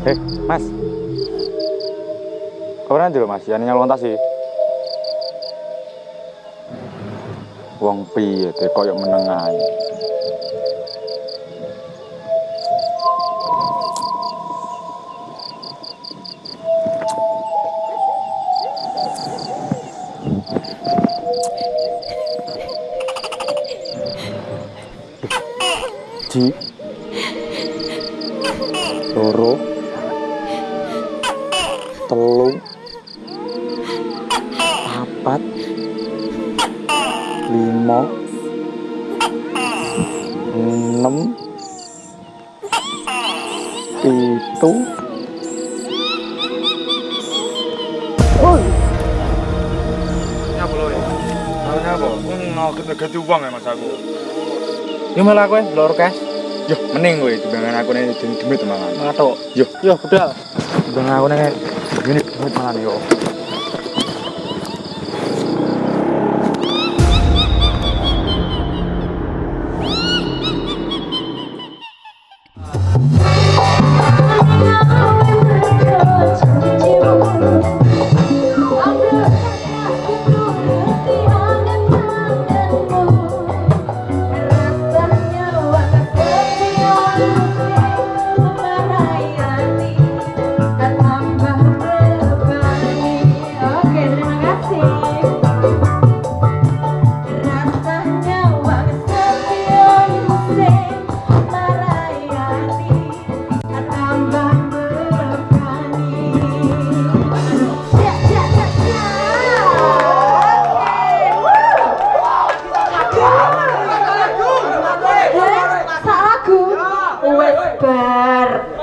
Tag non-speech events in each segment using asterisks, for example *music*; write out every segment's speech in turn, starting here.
Eh, Mas. Kapan nanti lo Mas? Yang nyalon tas sih. Wong piye teh koyo meneng ae. Pitu. Nyapa lo ya? Nyapa? Mau kita ganti uang ya mas aku. Yo malah kowe loro kes. Yo, mending gue dibandingkan aku nih demit mangan. Ngato. Yo, Yo budal. Bang aku nek gini demit malah. Oke,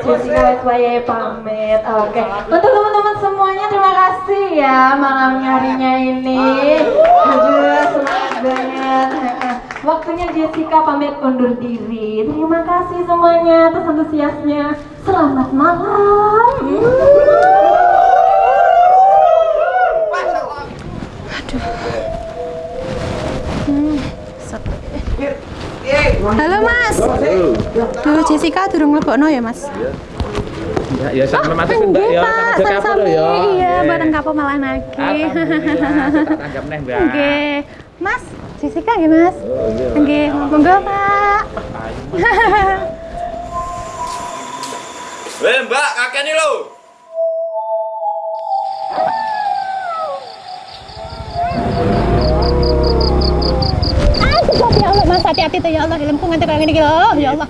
Jessica wes wayahe pamit. Oke. Untuk teman-teman semuanya terima kasih ya malamnya harinya ini. Aduh, semangat banget. Waktunya Jessica pamit undur diri. Terima kasih semuanya atas antusiasnya. Selamat malam. Halo Mas. Duh Jessica durung mlebokno ya Mas. Ya, ya sama masuk Mbak Nggih ya, Pak, sama aja kapal sami-sami. ya. Iya, bareng kapal malah nagih. Alhamdulillah, tak tanggap neh, Mbak. Nggih. Mas, Jessica nggih Mas. Oh, iya. Nggih, monggo Pak. Weh mbak, kakek ya Allah Mas hati-hati tuh ya Allah helmku nganti kayak gini gitu. Ya Allah.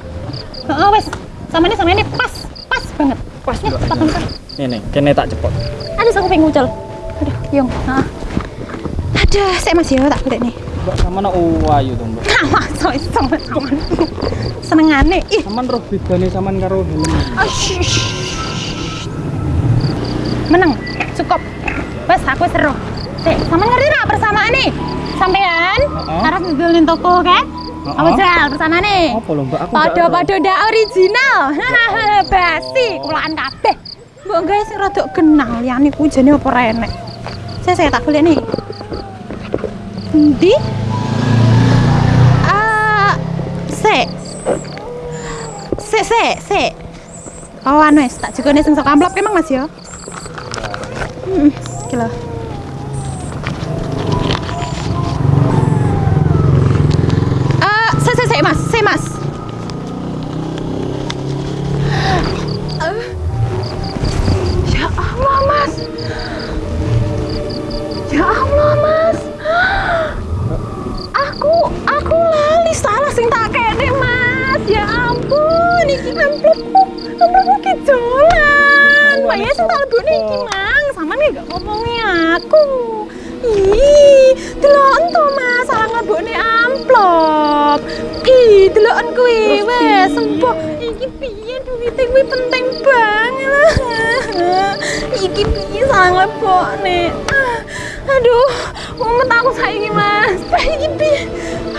Heeh wes. Sama ini sama ini pas, pas banget. Pasnya banget. Nih nih, kene tak cepot. Aduh, aku pengen ngucul. Aduh, yung. Heeh. Aduh, saya masih ya tak boleh nih. Mbak sama na ayu to, Mbak. So sama sama. Senengane. Ih, Saman roh bedane saman karo helm. Menang, cukup. Wes aku seru. Sik, sama ngerti nak persamaan nih? Sampean harus ngedelin toko kan? Apa jual bersama nih? Apa lho, Mbak? Aku pada ndak original. *laughs* Basi, kulaan kabeh. Mbok guys sing rada kenal liyane ku jane apa renek. Saya saya tak boleh nih. Endi? Ah, sik. Sik, sik, sik. Oh, anu wis tak jukone sing sok amplop emang Mas ya? Hmm, iki lho. Sing tak kene, Mas. Ya ampun, iki amplopku, amplopku ki dolan. Bayar sing tak lebokne iki, Mang. Sama nih gak ngomongi aku. Ih, deloken to, Mas. Salah nglebokne amplop. Ih, deloken kuwi. Wes, sempo. Iki piye duwite kuwi penting banget. *laughs* Iki piye salah nglebokne. Ah, Aduh, mumet aku saiki, Mas. *laughs* Iki piye?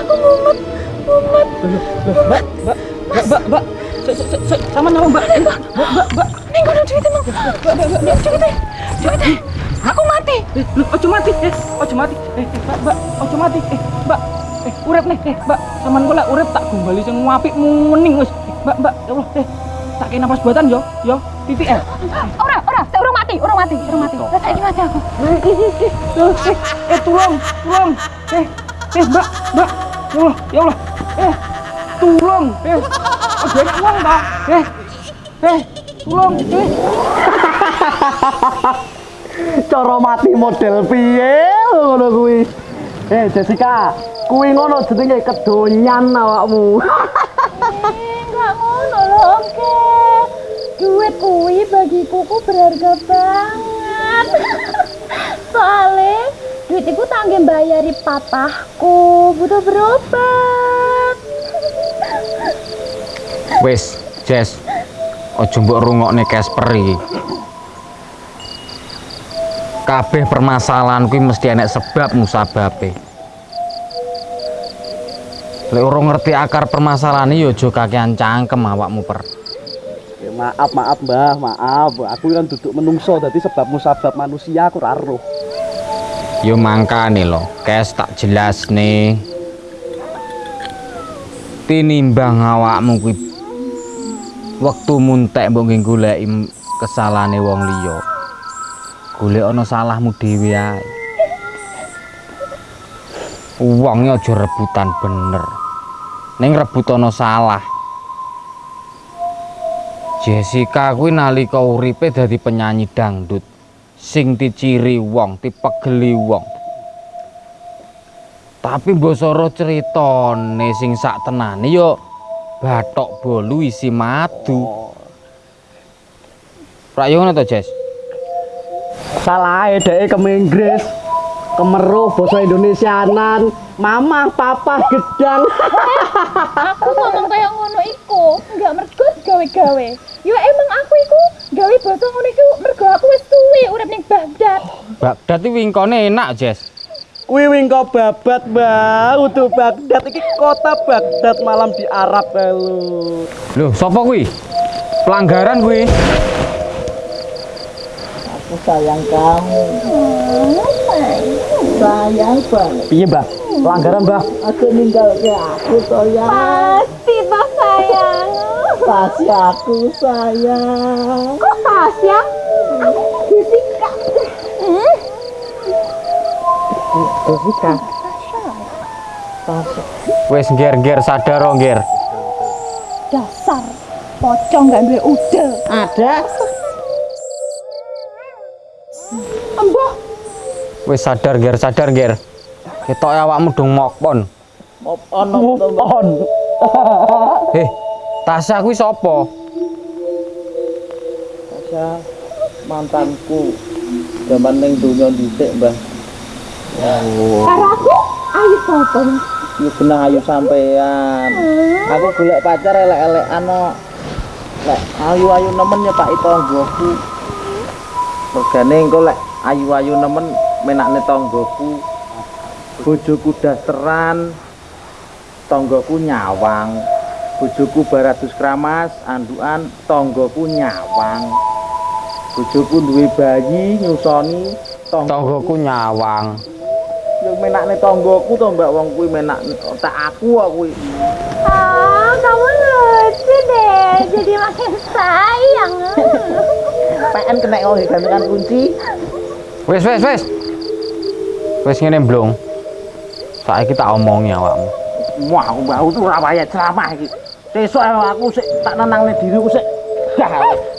Aku mumet, Mbak, Mbak, Mbak, Mbak, Mbak. Saman nama Mbak. Mbak, Mbak, Mbak. Ning kono duwite, Mang. Ning duwite. Duwite. Aku mati. Eh, lu ojo mati, eh, ojo mati. Eh, eh, Mbak, Mbak, ojo mati. Eh, Mbak. Eh, urip nih, eh, Mbak. Saman kula urip tak gombali sing apik muning. Eh, Mbak, Mbak, ya Allah, eh. Tak kena napas buatan yo, yo. titik eh. Ora, ora, saya urung mati, urung mati, urung mati. Lah saiki mati aku. Eh, eh, eh, eh, eh, eh, tolong, tolong. Eh, eh, Mbak, Mbak. Ya Allah, ya Allah. Eh, tolong. Eh, banyak uang, Mbak. Eh, eh, tolong. Eh, *laughs* cara mati model piye ngono kuwi eh Jessica kuwi ngono jenenge kedonyan awakmu Enggak ngono lho, oke. Duit kuwi bagiku ku berharga banget. Soalnya duit itu tangge bayari papahku butuh berobat. Wis, Jess. Ojo mbok rungokne Casper iki. Kabeh permasalahan kuwi mesti enek sebab musababe. Lek ora ngerti akar permasalahan ya aja kakean cangkem awakmu per. Ya, maaf maaf mbah maaf aku kan duduk menungso dadi sebab musabab manusia aku ora roh Yo mangkane lho, kes tak jelas nih. Tinimbang awakmu kuwi wektu muntek mbok nggih goleki kesalahane wong liya. Golek ana salahmu dhewe ae. Wonge aja rebutan bener. Ning rebut ana salah. Jessica kuwi nalika uripe dadi penyanyi dangdut sing diciri wong, dipegeli wong. Tapi mbosoro critane sing sak tenane yo bathok bolu isi madu. Rak yo ngono to, Jess? salah dhek ke Inggris kemeruh basa Indonesianan mama papa gedang Aku ngomong kayak ngono iku, enggak mergo gawe-gawe. Ya emang aku iku gawe basa ngono iku mergo aku wis suwe urip ning Baghdad. Baghdad iki wingkone enak, Jess. Kuwi wingko babat mbah utuh Baghdad. Iki kota Baghdad malam di Arab lho Loh, sapa kuwi? Pelanggaran kuwi. aku sayang kamu. Sayang banget. Piye mbah pelanggaran mbah aku ninggal ke aku sayang. Pasti toh sayang. pasti aku sayang. Kok Tasya? Aku Jessica Wis ngger-ngger sadar oh ngger. Dasar pocong gak duwe ude. ada Embuh, Wis sadar ngger, sadar ngger. Ketok awakmu dong mokpon. move on move on Eh, Tasya kuwi sapa? Tasya mantanku zaman ning dunia dhisik mbah karo aku ayo sapa? Yo benang ayu sampean. Aku golek pacar elek-elekan no. Lek ayu-ayu nemen nyepaki tanggoku. Regane engko lek ayu-ayu nemen menakne tanggoku. Bojoku dasteran, tanggoku nyawang. Bojoku baratus kramas, andukan, tanggoku nyawang. Bojoku duwe bayi nyusoni, Tanggoku nyawang. Yang menakne tanggoku to mbak wong kuwi menak tak aku kuwi. Ah, kamu lucu deh, jadi makin sayang. PN kena kok gantungan kunci. Wis wis wis. Wis ngene blong. Saiki tak omongi awakmu. Wah, aku mbak tuh ora ceramah iki. Sesuk aku sik tak nenangne diriku sik. *laughs*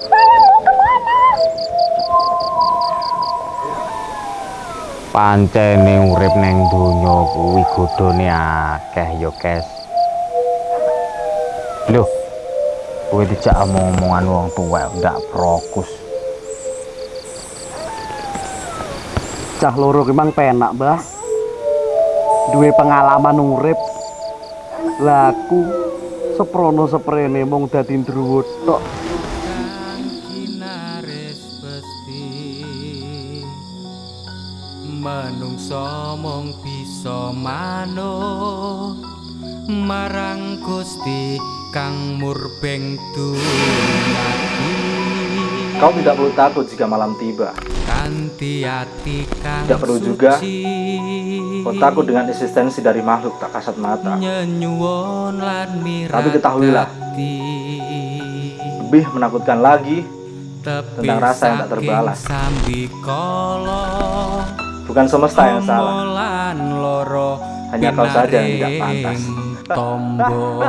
Pancene urip ning donya kuwi godhone akeh ya, Kes. Loh. Kowe dijak omong-omongan wong tuwa ndak prokus. Cah loro ki mang penak, Mbah. Duwe pengalaman urip. Laku seprono seprene mung dadi ndruwo tok. Manungsa mung bisa manut marang Gusti kang murbeng dumati Kau tidak perlu takut jika malam tiba. kanthi ati kang Tidak perlu juga. Kau takut dengan eksistensi dari makhluk tak kasat mata. Tapi ketahuilah. Lebih menakutkan lagi tentang rasa yang tak terbalas. Bukan semesta yang salah. Hanya kau saja yang tidak pantas. Tombo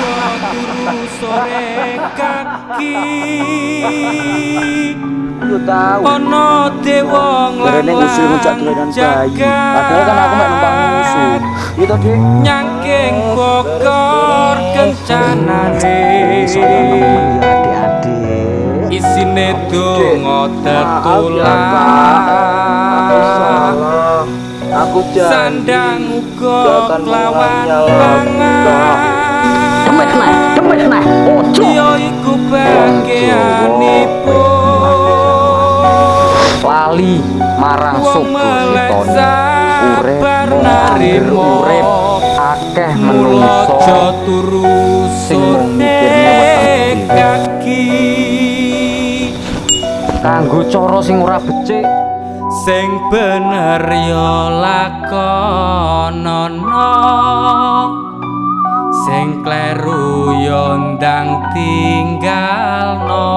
turu sore kaki Aku tahu. Ono dewa. Padahal kan aku mek numpang musuh. Gitu, Dik. Nyangking bokor kencanane. isine donga tertulang aku jan sandang uga lawan pangan. Lali marang suku sitono urip akeh menungso turu sing mikir kaki. kanggo cara sing ora becik. Sing bener ya lakonono. Sing kleru ya ndang tinggalno.